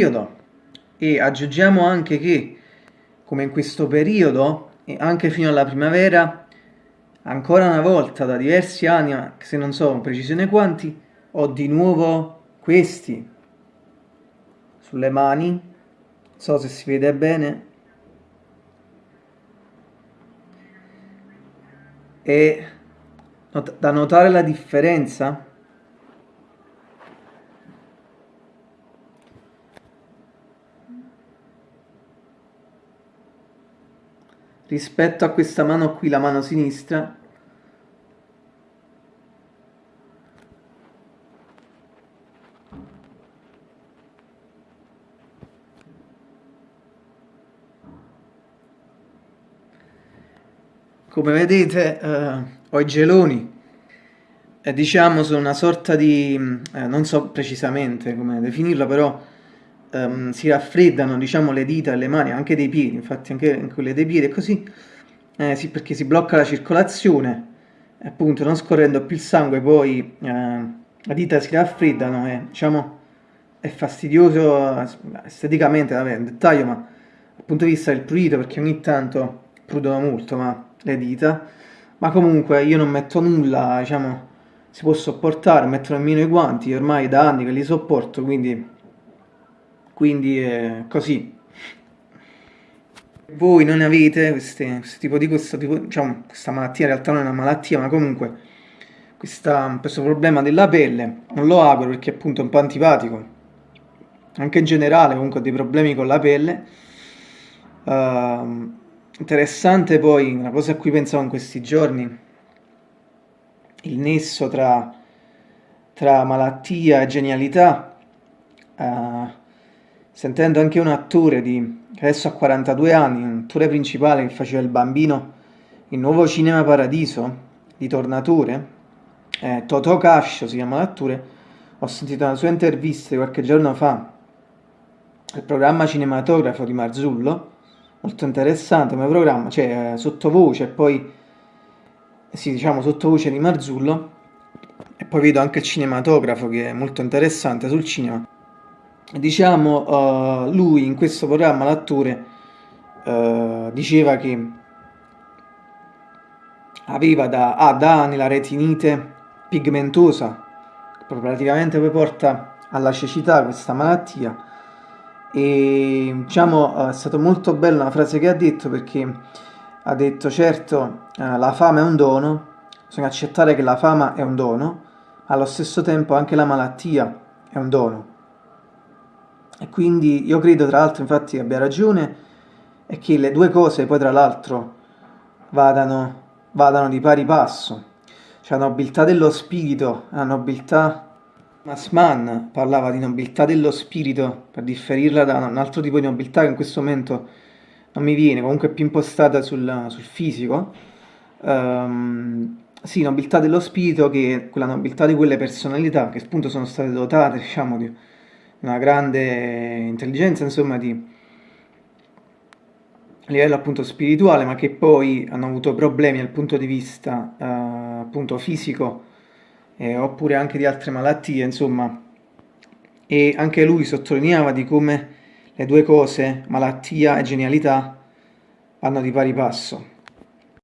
periodo. E aggiungiamo anche che come in questo periodo e anche fino alla primavera ancora una volta da diversi anni, se non so con precisione quanti, ho di nuovo questi sulle mani, non so se si vede bene, e da notare la differenza rispetto a questa mano qui, la mano sinistra, come vedete eh, ho i geloni. Eh, diciamo sono una sorta di eh, non so precisamente come definirlo però um, si raffreddano diciamo, le dita e le mani, anche dei piedi, infatti anche quelle dei piedi così, eh, sì, perché si blocca la circolazione, appunto non scorrendo più il sangue poi eh, le dita si raffreddano e diciamo è fastidioso esteticamente, vabbè, un dettaglio, ma dal punto di vista del prurito, perché ogni tanto prudono molto ma, le dita, ma comunque io non metto nulla, diciamo, si può sopportare, metto nemmeno i guanti, ormai da anni che li sopporto, quindi quindi è così. Voi non avete queste, questo tipo di questo tipo, diciamo, questa malattia, in realtà non è una malattia, ma comunque questa, questo problema della pelle, non lo auguro perché appunto è un po' antipatico, anche in generale comunque ho dei problemi con la pelle. Uh, interessante poi, una cosa a cui pensavo in questi giorni, il nesso tra, tra malattia e genialità. Uh, sentendo anche un attore di, che adesso ha 42 anni, un attore principale che faceva il bambino in Nuovo Cinema Paradiso di Tornatore, eh, Totò Cascio si chiama l'attore, ho sentito una sua intervista qualche giorno fa al programma cinematografo di Marzullo, molto interessante come programma, cioè eh, sottovoce poi, sì diciamo sottovoce di Marzullo, e poi vedo anche il cinematografo che è molto interessante sul cinema diciamo uh, lui in questo programma l'attore uh, diceva che aveva da, ha da anni la retinite pigmentosa che praticamente poi porta alla cecità questa malattia. E diciamo uh, è stato molto bella una frase che ha detto perché ha detto certo la fama è un dono bisogna accettare che la fama è un dono allo stesso tempo anche la malattia è un dono e quindi io credo tra l'altro infatti abbia ragione e che le due cose poi tra l'altro vadano, vadano di pari passo. Cioè la nobiltà dello spirito, la nobiltà... Masman parlava di nobiltà dello spirito per differirla da un altro tipo di nobiltà che in questo momento non mi viene, comunque è più impostata sul, sul fisico. Um, sì, nobiltà dello spirito che è quella nobiltà di quelle personalità che appunto sono state dotate, diciamo, di una grande intelligenza, insomma, di livello appunto spirituale, ma che poi hanno avuto problemi dal punto di vista eh, appunto fisico eh, oppure anche di altre malattie, insomma. E anche lui sottolineava di come le due cose, malattia e genialità, vanno di pari passo.